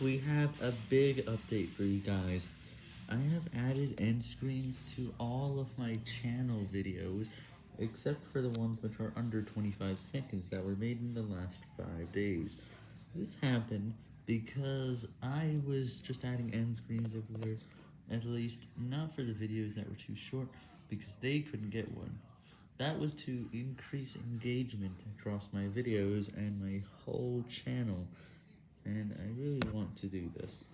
We have a big update for you guys. I have added end screens to all of my channel videos, except for the ones which are under 25 seconds that were made in the last 5 days. This happened because I was just adding end screens everywhere, at least not for the videos that were too short, because they couldn't get one. That was to increase engagement across my videos and my whole channel, and to do this.